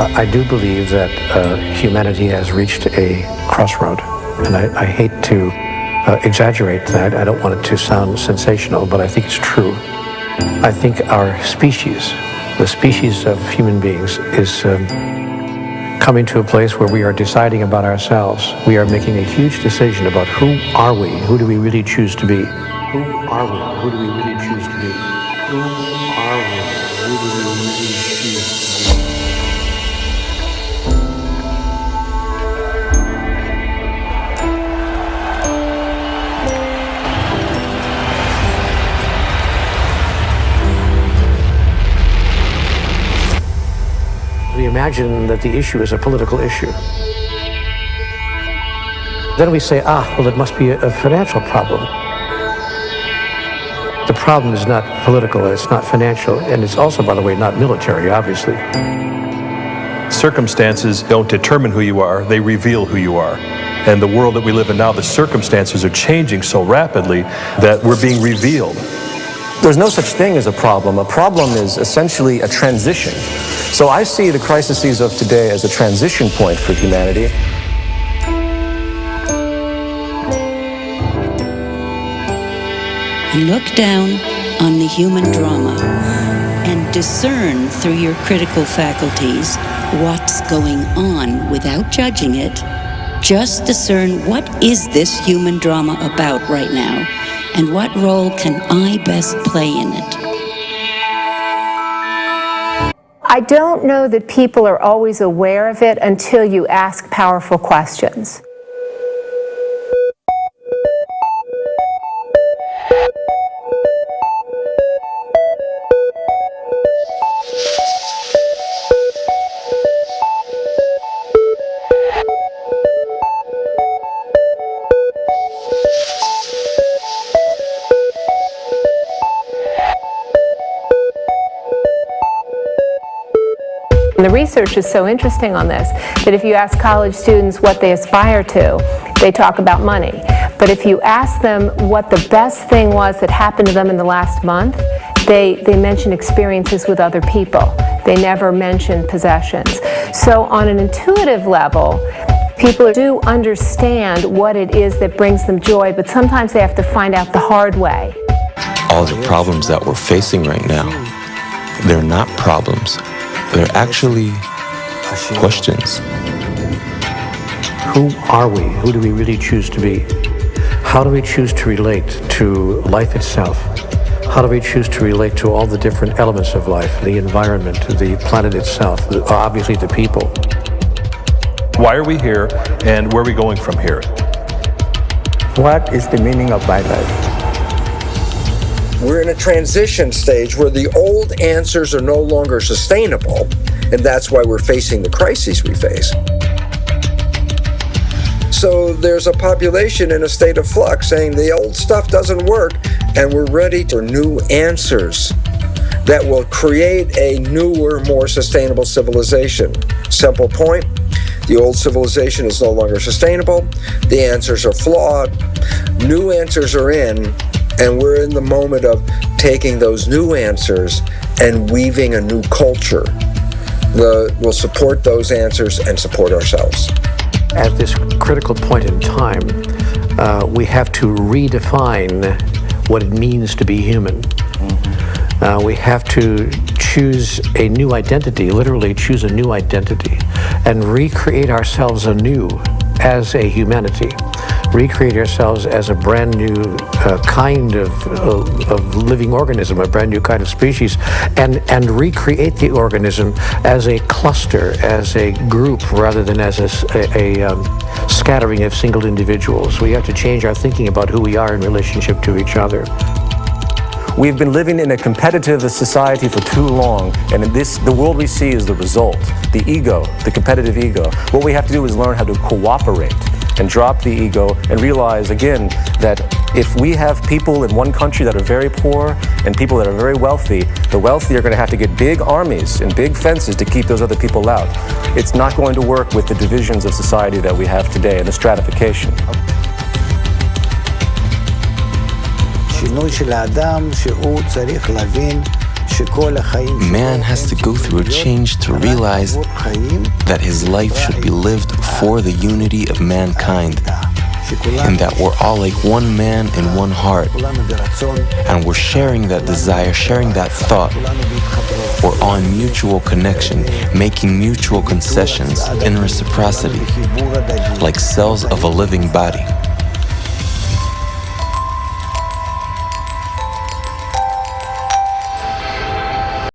I do believe that uh, humanity has reached a crossroad, and I, I hate to uh, exaggerate that. I don't want it to sound sensational, but I think it's true. I think our species, the species of human beings, is um, coming to a place where we are deciding about ourselves. We are making a huge decision about who are we, who do we really choose to be. Who are we? Who do we really choose to be? Who are we? Who do we really choose imagine that the issue is a political issue. Then we say, ah, well, it must be a, financial problem. The problem is not political, it's not financial, and it's also, by the way, not military, obviously. Circumstances don't determine who you are, they reveal who you are. And the world that we live in now, the circumstances are changing so rapidly that we're being revealed. There's no such thing as a problem. A problem is essentially a transition. So I see the crises of today as a transition point for humanity. Look down on the human drama and discern through your critical faculties what's going on without judging it. Just discern what is this human drama about right now and what role can I best play in it. I don't know that people are always aware of it until you ask powerful questions. And the research is so interesting on this that if you ask college students what they aspire to, they talk about money. But if you ask them what the best thing was that happened to them in the last month, they, they mention experiences with other people. They never mention possessions. So on an intuitive level, people do understand what it is that brings them joy, but sometimes they have to find out the hard way. All the problems that we're facing right now, they're not problems. They're actually questions. Who are we? Who do we really choose to be? How do we choose to relate to life itself? How do we choose to relate to all the different elements of life, the environment, the planet itself, obviously the people? Why are we here and where are we going from here? What is the meaning of my life? We're in a transition stage where the old answers are no longer sustainable, and that's why we're facing the crises we face. So there's a population in a state of flux saying the old stuff doesn't work, and we're ready for new answers that will create a newer, more sustainable civilization. Simple point the old civilization is no longer sustainable, the answers are flawed, new answers are in, and we're in the moment of taking those new answers and weaving a new culture that will support those answers and support ourselves. At this critical point in time, uh, we have to redefine what it means to be human. Mm-hmm. Uh, we have to choose a new identity, literally choose a new identity, and recreate ourselves anew as a humanity recreate ourselves as a brand new uh, kind of, uh, of living organism, a brand new kind of species, and, and recreate the organism as a cluster, as a group, rather than as a, a, a um, scattering of single individuals. We have to change our thinking about who we are in relationship to each other. We've been living in a competitive society for too long, and this, the world we see is the result. The ego, the competitive ego. What we have to do is learn how to cooperate and drop the ego and realize again that if we have people in one country that are very poor and people that are very wealthy, the wealthy are going to have to get big armies and big fences to keep those other people out. It's not going to work with the divisions of society that we have today and the stratification. Man has to go through a change to realize that his life should be lived for the unity of mankind and that we're all like one man and one heart. And we're sharing that desire, sharing that thought. We're on mutual connection, making mutual concessions in reciprocity, like cells of a living body.